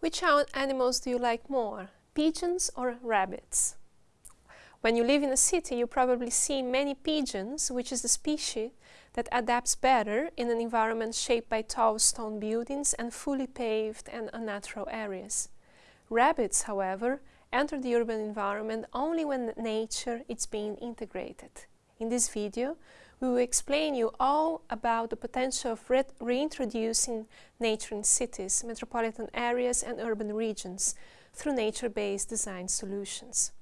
Which animals do you like more, pigeons or rabbits? When you live in a city, you probably see many pigeons, which is the species that adapts better in an environment shaped by tall stone buildings and fully paved and unnatural areas. Rabbits, however, enter the urban environment only when nature is being integrated. In this video, we will explain you all about the potential of re reintroducing nature in cities, metropolitan areas and urban regions through nature-based design solutions.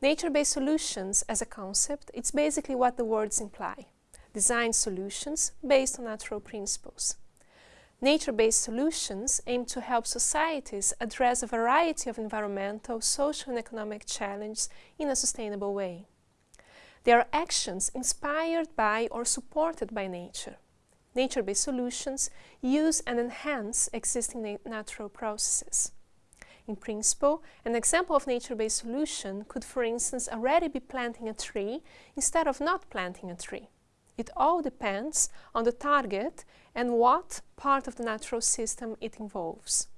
Nature-based solutions as a concept, it's basically what the words imply. Design solutions based on natural principles. Nature-based solutions aim to help societies address a variety of environmental, social and economic challenges in a sustainable way. They are actions inspired by or supported by nature. Nature-based solutions use and enhance existing na natural processes. In principle, an example of nature-based solution could, for instance, already be planting a tree instead of not planting a tree. It all depends on the target and what part of the natural system it involves.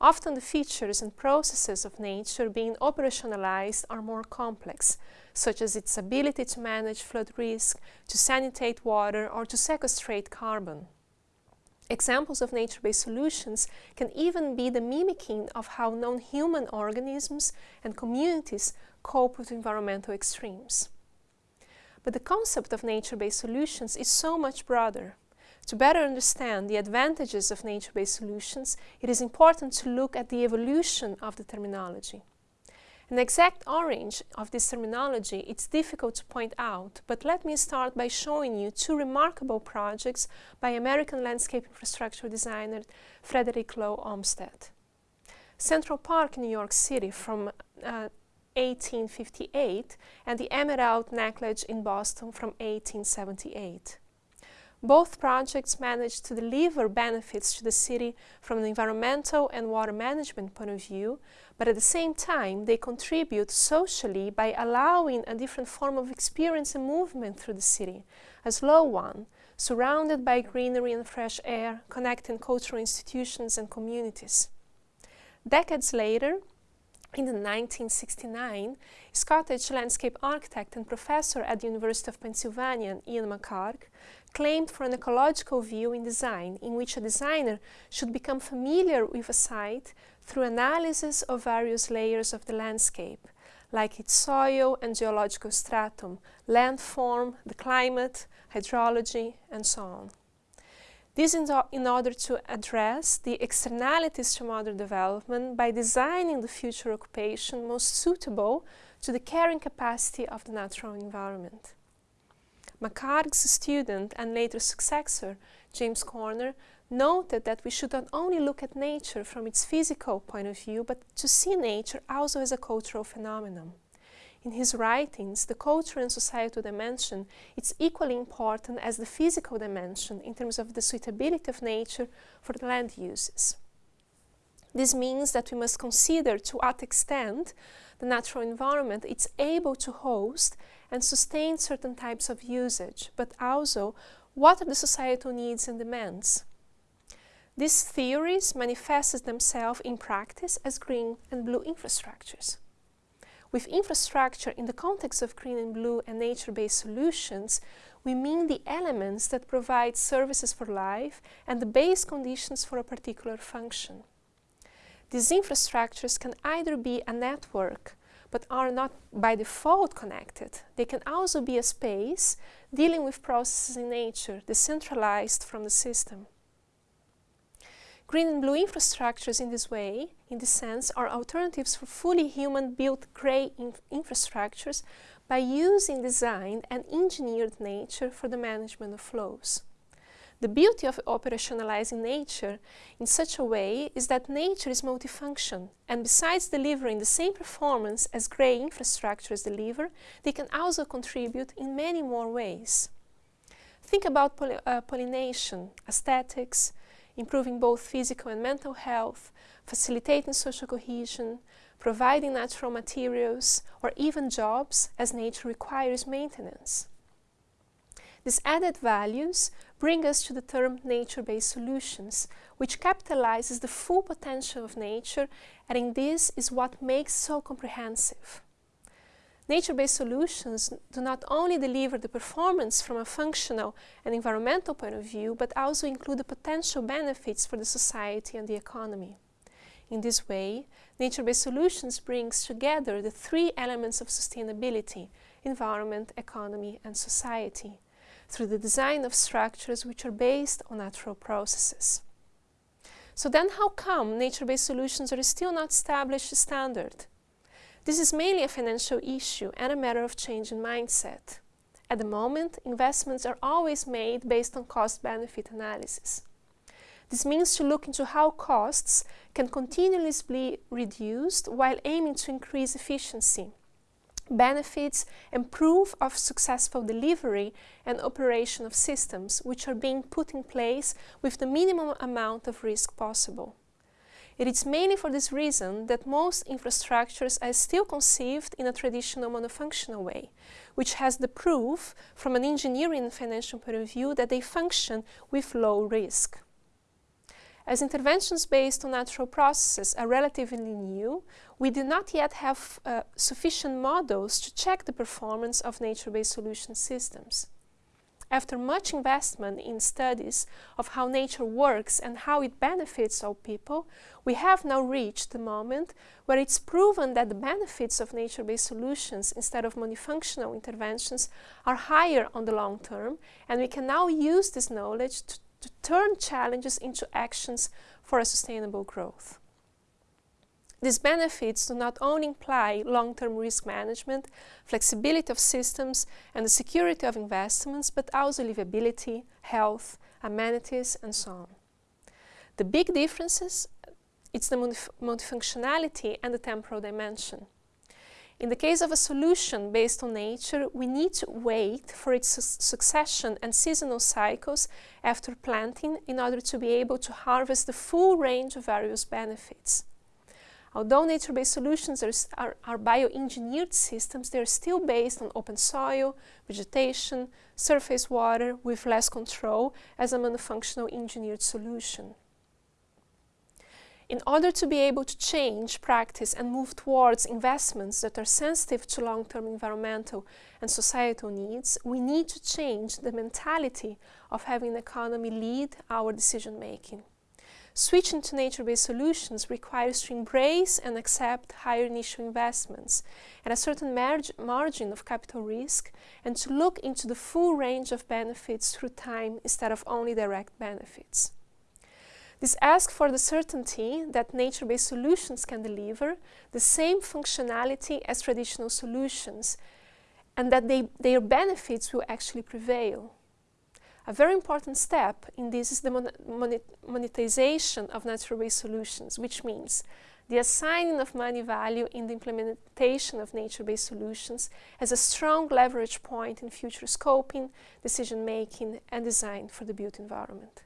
Often the features and processes of nature being operationalized are more complex, such as its ability to manage flood risk, to sanitate water, or to sequestrate carbon. Examples of nature-based solutions can even be the mimicking of how non-human organisms and communities cope with environmental extremes. But the concept of nature-based solutions is so much broader. To better understand the advantages of nature-based solutions, it is important to look at the evolution of the terminology. An exact orange of this terminology it's difficult to point out, but let me start by showing you two remarkable projects by American landscape infrastructure designer Frederick Law Olmsted. Central Park in New York City from uh, 1858 and the Emerald Necklace in Boston from 1878. Both projects managed to deliver benefits to the city from an environmental and water management point of view, but at the same time they contribute socially by allowing a different form of experience and movement through the city, a slow one, surrounded by greenery and fresh air, connecting cultural institutions and communities. Decades later, in 1969, Scottish landscape architect and professor at the University of Pennsylvania, Ian McHarg, claimed for an ecological view in design, in which a designer should become familiar with a site through analysis of various layers of the landscape, like its soil and geological stratum, landform, the climate, hydrology, and so on. This in, in order to address the externalities to modern development by designing the future occupation most suitable to the carrying capacity of the natural environment. McHarg's student and later successor, James Corner, noted that we should not only look at nature from its physical point of view, but to see nature also as a cultural phenomenon. In his writings, the cultural and societal dimension is equally important as the physical dimension in terms of the suitability of nature for the land uses. This means that we must consider to what extent the natural environment is able to host and sustain certain types of usage, but also what are the societal needs and demands. These theories manifest themselves in practice as green and blue infrastructures. With infrastructure in the context of green and blue and nature-based solutions, we mean the elements that provide services for life and the base conditions for a particular function. These infrastructures can either be a network but are not by default connected. They can also be a space dealing with processes in nature, decentralized from the system. Green and blue infrastructures in this way, in this sense, are alternatives for fully human-built grey inf infrastructures by using designed and engineered nature for the management of flows. The beauty of operationalizing nature in such a way is that nature is multifunction, and besides delivering the same performance as grey infrastructures deliver, they can also contribute in many more ways. Think about poly uh, pollination, aesthetics, improving both physical and mental health, facilitating social cohesion, providing natural materials, or even jobs as nature requires maintenance. These added values bring us to the term nature-based solutions, which capitalizes the full potential of nature, and in this is what makes so comprehensive. Nature-based solutions do not only deliver the performance from a functional and environmental point of view, but also include the potential benefits for the society and the economy. In this way, nature-based solutions brings together the three elements of sustainability, environment, economy and society, through the design of structures which are based on natural processes. So then how come nature-based solutions are still not established standard? This is mainly a financial issue and a matter of change in mindset. At the moment, investments are always made based on cost-benefit analysis. This means to look into how costs can continuously be reduced while aiming to increase efficiency, benefits and proof of successful delivery and operation of systems which are being put in place with the minimum amount of risk possible. It is mainly for this reason that most infrastructures are still conceived in a traditional monofunctional way, which has the proof from an engineering and financial point of view that they function with low risk. As interventions based on natural processes are relatively new, we do not yet have uh, sufficient models to check the performance of nature-based solution systems. After much investment in studies of how nature works and how it benefits all people, we have now reached the moment where it's proven that the benefits of nature-based solutions instead of monofunctional interventions are higher on the long term, and we can now use this knowledge to, to turn challenges into actions for a sustainable growth. These benefits do not only imply long-term risk management, flexibility of systems, and the security of investments, but also livability, health, amenities, and so on. The big differences, it's the multifunctionality and the temporal dimension. In the case of a solution based on nature, we need to wait for its su succession and seasonal cycles after planting in order to be able to harvest the full range of various benefits. Although nature-based solutions are, are, are bioengineered systems, they're still based on open soil, vegetation, surface water with less control as a monofunctional engineered solution. In order to be able to change practice and move towards investments that are sensitive to long-term environmental and societal needs, we need to change the mentality of having the economy lead our decision-making. Switching to nature-based solutions requires to embrace and accept higher initial investments and a certain margin of capital risk and to look into the full range of benefits through time instead of only direct benefits. This asks for the certainty that nature-based solutions can deliver the same functionality as traditional solutions and that they, their benefits will actually prevail. A very important step in this is the mon monetization of natural-based solutions, which means the assigning of money value in the implementation of nature-based solutions as a strong leverage point in future scoping, decision-making and design for the built environment.